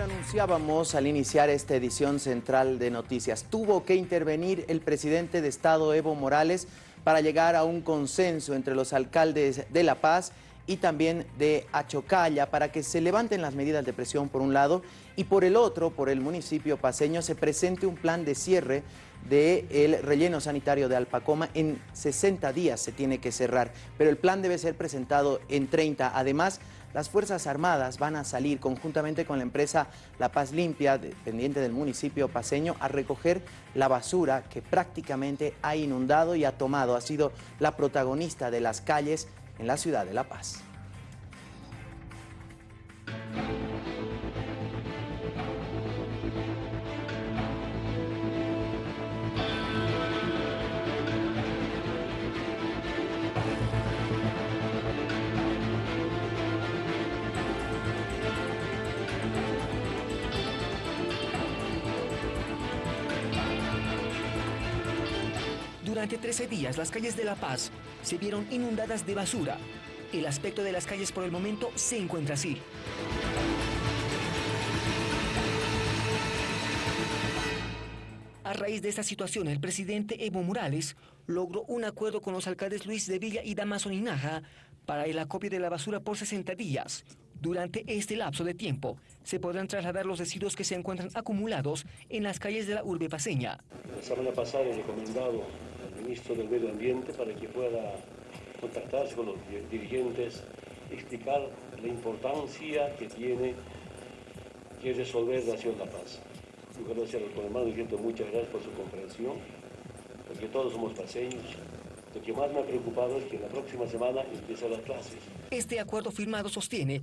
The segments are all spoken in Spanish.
lo anunciábamos al iniciar esta edición central de noticias. Tuvo que intervenir el presidente de Estado, Evo Morales, para llegar a un consenso entre los alcaldes de La Paz y también de Achocalla para que se levanten las medidas de presión por un lado y por el otro, por el municipio paseño, se presente un plan de cierre del relleno sanitario de Alpacoma. En 60 días se tiene que cerrar, pero el plan debe ser presentado en 30. Además, las Fuerzas Armadas van a salir conjuntamente con la empresa La Paz Limpia, dependiente del municipio paseño, a recoger la basura que prácticamente ha inundado y ha tomado, ha sido la protagonista de las calles en la ciudad de La Paz. Durante 13 días, las calles de La Paz se vieron inundadas de basura. El aspecto de las calles por el momento se encuentra así. A raíz de esta situación, el presidente Evo Morales logró un acuerdo con los alcaldes Luis de Villa y Damaso Ninaja para el acopio de la basura por 60 días. Durante este lapso de tiempo, se podrán trasladar los residuos que se encuentran acumulados en las calles de la urbe paseña. La semana pasada recomendado ministro del Medio Ambiente para que pueda contactarse con los dirigentes, explicar la importancia que tiene que resolver la ciudad de La Paz. Yo quiero con hermano diciendo muchas gracias por su comprensión, porque todos somos paseños. Lo que más me ha preocupado es que la próxima semana empiezan las clases. Este acuerdo firmado sostiene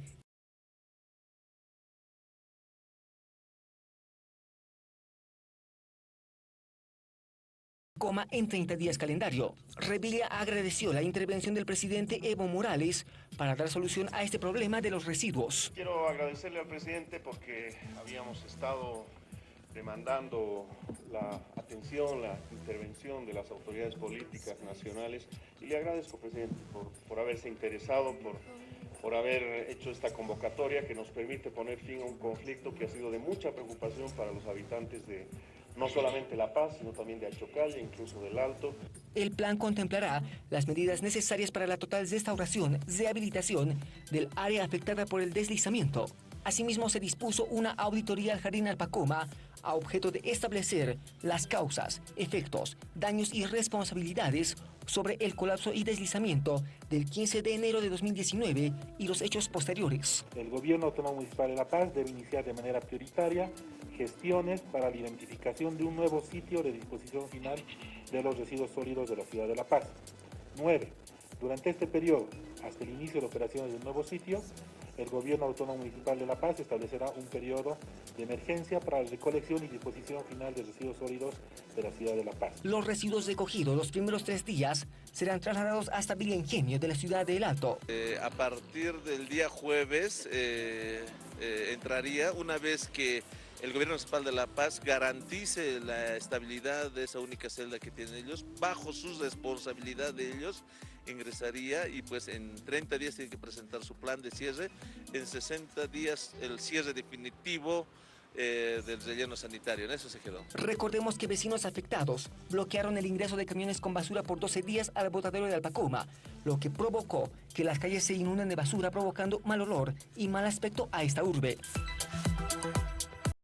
coma en 30 días calendario. Revilla agradeció la intervención del presidente Evo Morales para dar solución a este problema de los residuos. Quiero agradecerle al presidente porque habíamos estado demandando la atención, la intervención de las autoridades políticas nacionales y le agradezco, presidente, por, por haberse interesado, por, por haber hecho esta convocatoria que nos permite poner fin a un conflicto que ha sido de mucha preocupación para los habitantes de, no solamente La Paz, sino también de Achocalla, incluso del Alto. El plan contemplará las medidas necesarias para la total restauración, rehabilitación del área afectada por el deslizamiento. Asimismo, se dispuso una auditoría al Jardín Alpacoma a objeto de establecer las causas, efectos, daños y responsabilidades sobre el colapso y deslizamiento del 15 de enero de 2019 y los hechos posteriores. El Gobierno Autónomo Municipal de La Paz debe iniciar de manera prioritaria gestiones para la identificación de un nuevo sitio de disposición final de los residuos sólidos de la ciudad de La Paz. 9. Durante este periodo, hasta el inicio de operaciones del nuevo sitio, el Gobierno Autónomo Municipal de La Paz establecerá un periodo de emergencia para la recolección y disposición final de residuos sólidos de la ciudad de La Paz. Los residuos recogidos los primeros tres días serán trasladados hasta Villa Ingenio de la ciudad de El Alto. Eh, a partir del día jueves eh, eh, entraría una vez que el gobierno municipal de La Paz garantice la estabilidad de esa única celda que tienen ellos, bajo su responsabilidad de ellos, ingresaría y pues en 30 días tiene que presentar su plan de cierre, en 60 días el cierre definitivo eh, del relleno sanitario, en eso se quedó. Recordemos que vecinos afectados bloquearon el ingreso de camiones con basura por 12 días al botadero de Alpacoma, lo que provocó que las calles se inunden de basura provocando mal olor y mal aspecto a esta urbe.